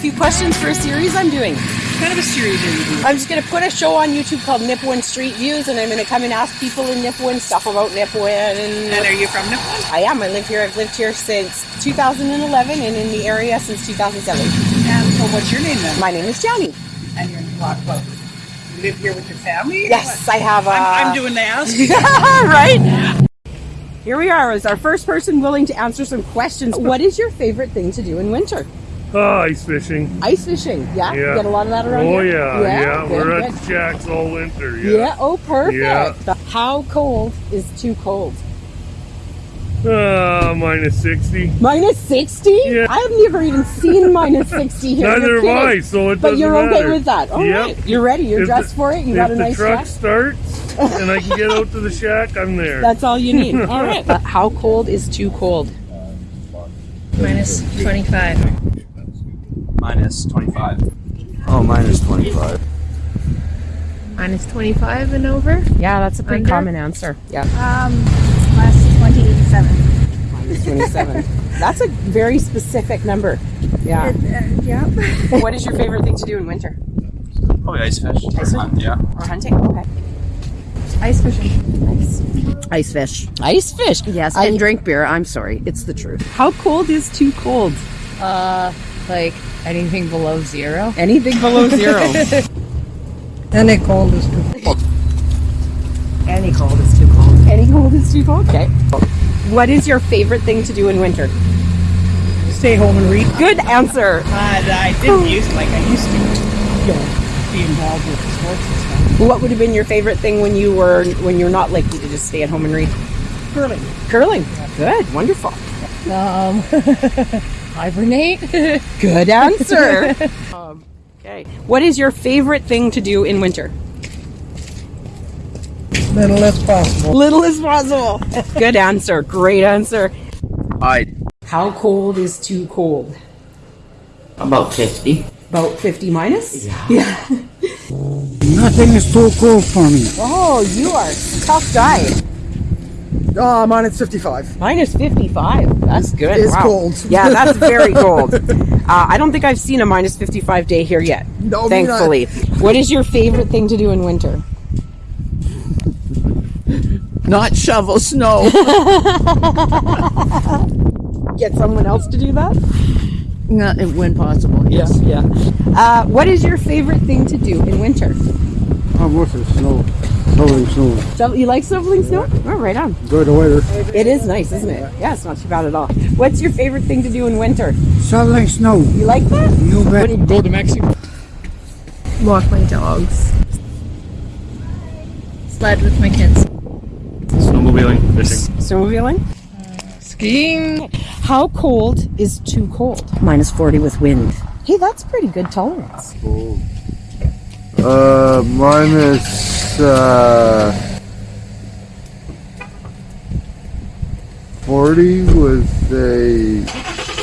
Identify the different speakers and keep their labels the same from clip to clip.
Speaker 1: few questions for a series I'm doing.
Speaker 2: kind of a series are you doing?
Speaker 1: I'm just going to put a show on YouTube called Nipawin Street Views, and I'm going to come and ask people in Nipawin stuff about Nipawin.
Speaker 2: And
Speaker 1: And
Speaker 2: are you from Nipawin?
Speaker 1: I am. I live here. I've lived here since 2011 and in the area since 2007.
Speaker 2: And so what's your name then?
Speaker 1: My name is Johnny.
Speaker 2: And you're what, what? You live here with your family?
Speaker 1: Yes? I have a.
Speaker 2: I'm, I'm uh, doing the ask.
Speaker 1: right? Here we are as our first person willing to answer some questions. What is your favorite thing to do in winter?
Speaker 3: Oh, ice fishing.
Speaker 1: Ice fishing. Yeah?
Speaker 3: Yeah.
Speaker 1: Get a lot of that around
Speaker 3: Oh
Speaker 1: here?
Speaker 3: yeah, yeah.
Speaker 1: good,
Speaker 3: We're
Speaker 1: good.
Speaker 3: at Jack's all winter.
Speaker 1: Yeah.
Speaker 3: Yeah.
Speaker 1: oh perfect.
Speaker 3: Yeah.
Speaker 1: How cold is too cold?
Speaker 3: Uh, minus sixty.
Speaker 1: Minus 60?
Speaker 3: Yeah.
Speaker 1: I've never even seen minus 60 here.
Speaker 3: Neither have I, so it
Speaker 1: But
Speaker 3: doesn't
Speaker 1: you're okay
Speaker 3: matter.
Speaker 1: with that. All
Speaker 3: Yep.
Speaker 1: right. You're ready. You're
Speaker 3: If
Speaker 1: dressed
Speaker 3: the-
Speaker 1: for it. You got a
Speaker 3: the
Speaker 1: nice
Speaker 3: truck
Speaker 1: dress.
Speaker 3: starts and I can get out to the shack, I'm there.
Speaker 1: That's all you need. All right. Uh, how cold is too cold?
Speaker 4: Minus 25.
Speaker 5: Minus 25. Oh, minus 25.
Speaker 4: Minus 25 and over?
Speaker 1: Yeah, that's a pretty
Speaker 4: Under?
Speaker 1: common answer. Yeah.
Speaker 6: Um, minus 27.
Speaker 1: Minus 27. that's a very specific number. Yeah.
Speaker 6: Uh, yeah.
Speaker 1: what is your favorite thing to do in winter?
Speaker 5: Probably ice fish.
Speaker 1: Ice fish?
Speaker 5: Yeah.
Speaker 1: Or hunting? Okay.
Speaker 6: Ice fishing.
Speaker 1: Nice.
Speaker 7: Ice fish.
Speaker 1: Ice fish.
Speaker 7: Yes,
Speaker 1: I-
Speaker 7: and drink beer. I'm sorry. It's the truth.
Speaker 1: How cold is too cold?
Speaker 4: Uh, like anything below zero?
Speaker 1: Anything below zero.
Speaker 2: Any cold is too cold.
Speaker 7: Any cold is too cold.
Speaker 1: Any cold is too cold. Okay. What is your favorite thing to do in winter?
Speaker 2: Stay home and read.
Speaker 1: Good answer.
Speaker 2: Uh, I didn't use like I used to. You know, be involved with sports and stuff.
Speaker 1: What would have been your favorite thing when you were when you're not likely to just stay at home and read?
Speaker 2: Curling.
Speaker 1: Curling. Good. Wonderful.
Speaker 4: Um, hibernate?
Speaker 1: Good answer. um, okay. What is your favorite thing to do in winter?
Speaker 2: Little as possible.
Speaker 1: Little as possible. Good answer. Great answer.
Speaker 5: I.
Speaker 1: How cold is too cold?
Speaker 8: About 50.
Speaker 1: About 50 minus? Yeah.
Speaker 9: Nothing is too cold for me.
Speaker 1: Oh, you are a tough guy.
Speaker 9: Ah, minus 55.
Speaker 1: Minus 55. That's good.
Speaker 9: It's
Speaker 1: Wow.
Speaker 9: cold.
Speaker 1: Yeah, that's very cold. Uh, I don't think I've seen a minus 55 day here yet.
Speaker 9: No, me not.
Speaker 1: thankfully. What is your favorite thing to do in winter?
Speaker 7: Not shovel snow.
Speaker 1: Get someone else to do that?
Speaker 7: no, when possible. Yes.
Speaker 1: Yeah. Uh, what is your favorite thing to do in winter?
Speaker 9: I'm with it. Snow. Shoveling snow.
Speaker 1: So you like shoveling snow? Oh, right on.
Speaker 9: Enjoy the weather.
Speaker 1: It is nice, isn't it? Yeah, it's not too bad at all. What's your favorite thing to do in winter?
Speaker 9: Shoveling snow.
Speaker 1: You like that?
Speaker 9: You bet.
Speaker 3: Go to Mexico.
Speaker 4: Walk my dogs. Sled with my kids.
Speaker 3: Snowmobiling, fishing.
Speaker 1: Snowmobiling?
Speaker 4: Skiing?
Speaker 1: How cold is too cold?
Speaker 7: Minus 40 with wind.
Speaker 1: Hey, that's pretty good tolerance.
Speaker 10: Uh, minus, uh, 40 with a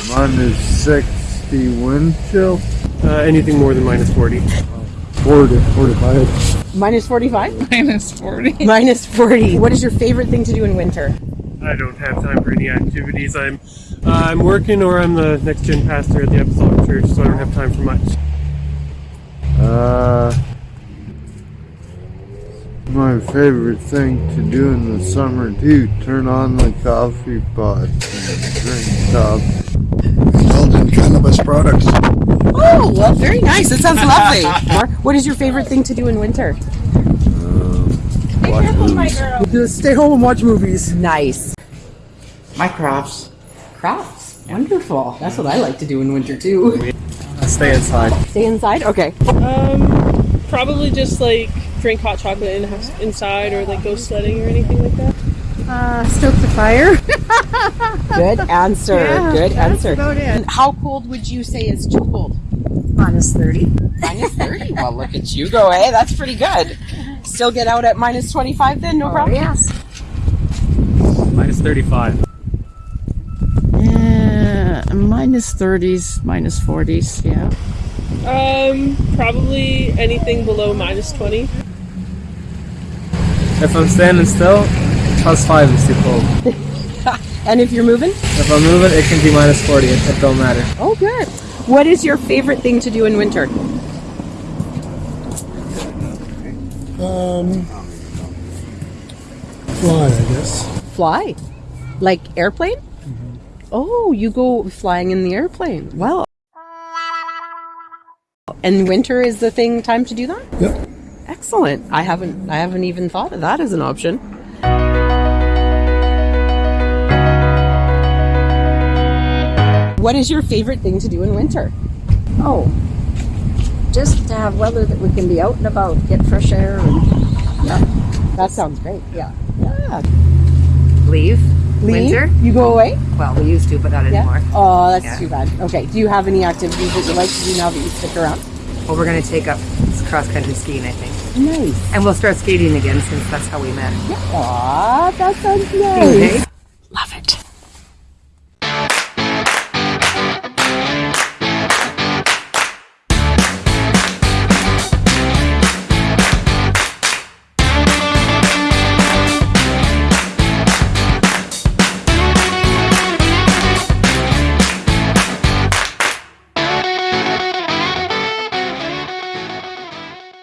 Speaker 10: minus 60 wind chill.
Speaker 3: Uh, anything more than minus forty.
Speaker 9: 40, 45.
Speaker 1: Minus 45?
Speaker 2: Minus 40.
Speaker 1: Minus 40. What is your favorite thing to do in winter?
Speaker 3: I don't have time for any activities. I'm uh, I'm working or I'm the next gen pastor at the Apostolic Church, so I don't have time for much.
Speaker 10: Uh, my favorite thing to do in the summer too, turn on the coffee pot and drink coffee.
Speaker 9: Building cannabis products.
Speaker 1: Oh, well, very nice. That sounds lovely. Mark, what is your favorite thing to do in winter?
Speaker 10: Watch movies.
Speaker 9: Just stay home and watch movies.
Speaker 1: Nice.
Speaker 8: My crafts.
Speaker 1: Crafts. Wonderful. That's what I like to do in winter too.
Speaker 5: Uh, stay inside.
Speaker 1: Stay inside? Okay.
Speaker 11: Um, probably just like drink hot chocolate in inside or like go sledding or anything like that.
Speaker 6: Uh, stoke the fire.
Speaker 1: Good answer.
Speaker 6: Yeah,
Speaker 1: Good answer. how cold would you say is too cold?
Speaker 7: Minus 30.
Speaker 1: Minus 30? well, look at you go, eh? That's pretty good. Still get out at minus 25 then, no oh, problem?
Speaker 6: Yes.
Speaker 3: Minus
Speaker 7: 35 minus 30s, minus 40s. Yeah.
Speaker 11: Um, probably anything below minus 20.
Speaker 5: If I'm standing still, plus 5 is too cold.
Speaker 1: And if you're moving?
Speaker 5: If I'm moving, it can be minus 40. It, it don't matter.
Speaker 1: Oh, good. What is your favorite thing to do in winter?
Speaker 9: Um, fly, I guess.
Speaker 1: Fly. Like airplane? Oh, you go flying in the airplane. Well. And winter is the thing time to do that?
Speaker 9: Yep.
Speaker 1: Excellent. I haven't I haven't even thought of that as an option. What is your favorite thing to do in winter?
Speaker 6: Oh, just to have weather that we can be out and about, get fresh air, and
Speaker 1: That sounds great.
Speaker 6: yeah.
Speaker 1: Yeah.
Speaker 4: Leave.
Speaker 1: Leave?
Speaker 4: Winter.
Speaker 1: You go oh, away?
Speaker 4: Well, we used to, but not anymore.
Speaker 1: Oh, that's
Speaker 4: Yeah.
Speaker 1: too bad. Okay. Do you have any activities that you like to do now that you stick around?
Speaker 4: Well, we're going to take up cross country skiing, I think.
Speaker 1: Nice.
Speaker 4: And we'll start skating again since that's how we met.
Speaker 1: Aw, that sounds nice.
Speaker 4: Okay.